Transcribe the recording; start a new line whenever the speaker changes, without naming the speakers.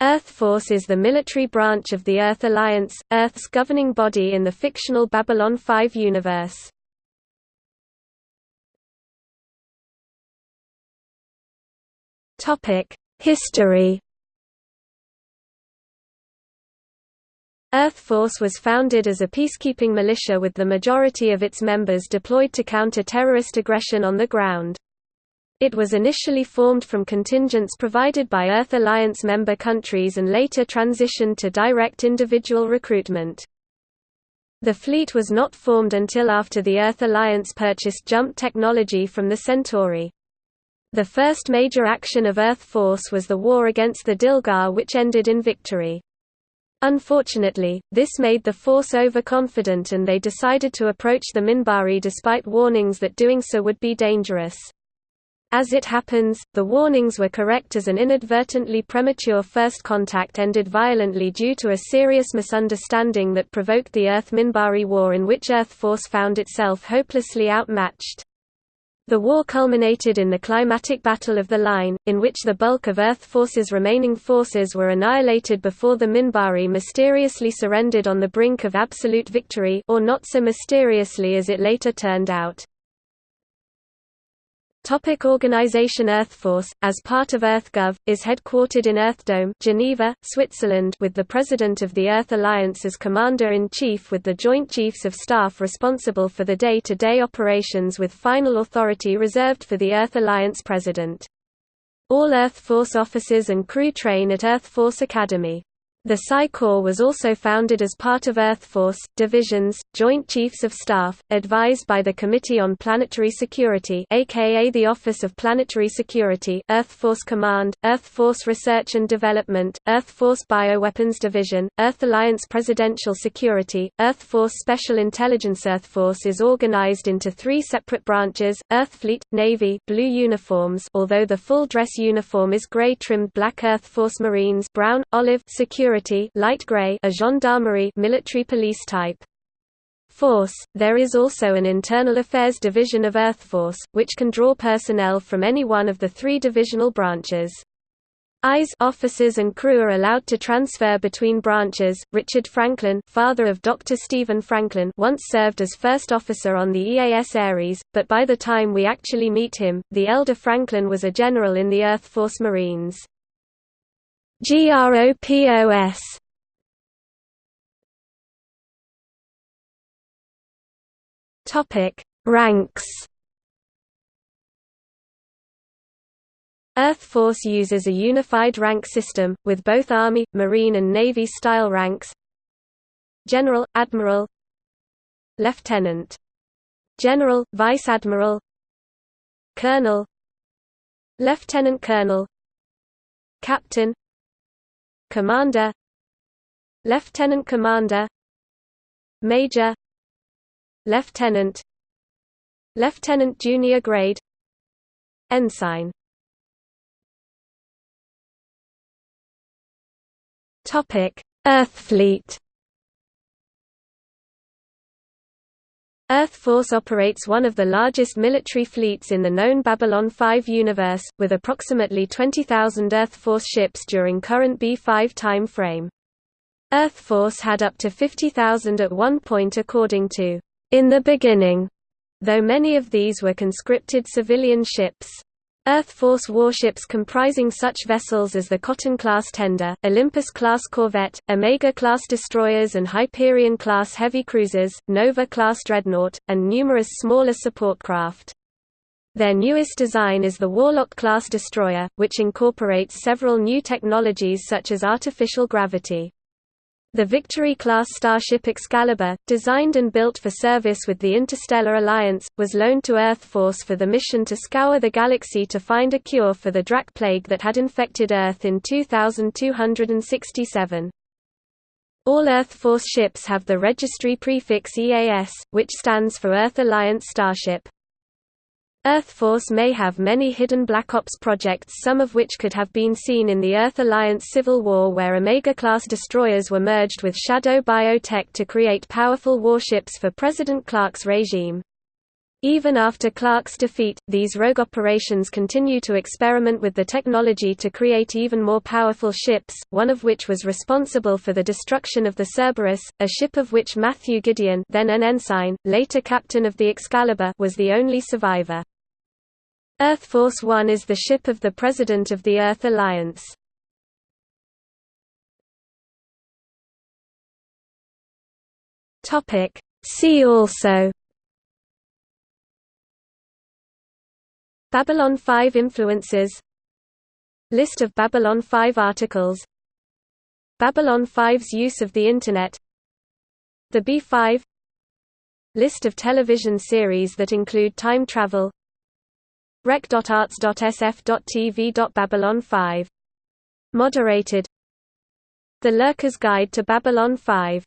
Earth Force is the military branch of the Earth Alliance, Earth's governing body in the fictional Babylon 5 universe. History Earth Force was founded as a peacekeeping militia with the majority of its members deployed to counter terrorist aggression on the ground. It was initially formed from contingents provided by Earth Alliance member countries and later transitioned to direct individual recruitment. The fleet was not formed until after the Earth Alliance purchased jump technology from the Centauri. The first major action of Earth Force was the war against the Dilgar which ended in victory. Unfortunately, this made the force overconfident and they decided to approach the Minbari despite warnings that doing so would be dangerous. As it happens, the warnings were correct as an inadvertently premature first contact ended violently due to a serious misunderstanding that provoked the Earth-Minbari War in which Earth Force found itself hopelessly outmatched. The war culminated in the climatic Battle of the Line, in which the bulk of Earth Force's remaining forces were annihilated before the Minbari mysteriously surrendered on the brink of absolute victory or not so mysteriously as it later turned out. Topic Organization EarthForce, as part of EarthGov, is headquartered in Earthdome Geneva, Switzerland with the President of the Earth Alliance as Commander-in-Chief with the Joint Chiefs of Staff responsible for the day-to-day -day operations with final authority reserved for the Earth Alliance President. All EarthForce officers and crew train at EarthForce Academy. The Psi Corps was also founded as part of Earth Force, Divisions, Joint Chiefs of Staff, advised by the Committee on Planetary Security aka the Office of Planetary Security, Earth Force Command, Earth Force Research and Development, Earth Force Bioweapons Division, Earth Alliance Presidential Security, Earth Force Special Intelligence Earth Force is organized into three separate branches, Earth Fleet, Navy blue uniforms although the full dress uniform is grey trimmed black Earth Force Marines brown, olive security security light gray a gendarmerie military police type. Force, there is also an Internal Affairs Division of Earth Force, which can draw personnel from any one of the three divisional branches. EYES officers and crew are allowed to transfer between branches. Richard Franklin, father of Dr. Stephen Franklin, once served as first officer on the EAS Ares, but by the time we actually meet him, the elder Franklin was a general in the Earth Force Marines. GROPOS Topic. Ranks. Earth Force uses a unified rank system, with both Army, Marine and Navy-style ranks. General, Admiral. Lieutenant. General, Vice Admiral. Colonel. Lieutenant Colonel Captain Commander Lieutenant Commander Major Lieutenant Lieutenant junior grade Ensign. Topic Earth Fleet Earth Force operates one of the largest military fleets in the known Babylon 5 universe, with approximately 20,000 Earth Force ships during current B5 time frame. Earth Force had up to 50,000 at one point according to In the Beginning, though many of these were conscripted civilian ships. Earth Force warships comprising such vessels as the Cotton-class tender, Olympus-class corvette, Omega-class destroyers and Hyperion-class heavy cruisers, Nova-class dreadnought, and numerous smaller support craft. Their newest design is the Warlock-class destroyer, which incorporates several new technologies such as artificial gravity. The Victory-class starship Excalibur, designed and built for service with the Interstellar Alliance, was loaned to Earth Force for the mission to scour the galaxy to find a cure for the Drakh plague that had infected Earth in 2267. All Earth Force ships have the registry prefix EAS, which stands for Earth Alliance Starship. EarthForce may have many hidden Black Ops projects some of which could have been seen in the Earth Alliance Civil War where Omega-class destroyers were merged with Shadow Biotech to create powerful warships for President Clark's regime. Even after Clark's defeat, these rogue operations continue to experiment with the technology to create even more powerful ships, one of which was responsible for the destruction of the Cerberus, a ship of which Matthew Gideon then an ensign, later captain of the Excalibur was the only survivor. Earth Force One is the ship of the President of the Earth Alliance. See also Babylon 5 influences. List of Babylon 5 articles. Babylon 5's use of the Internet. The B5 List of television series that include time travel. rec.arts.sf.tv. 5 Moderated. The Lurker's Guide to Babylon 5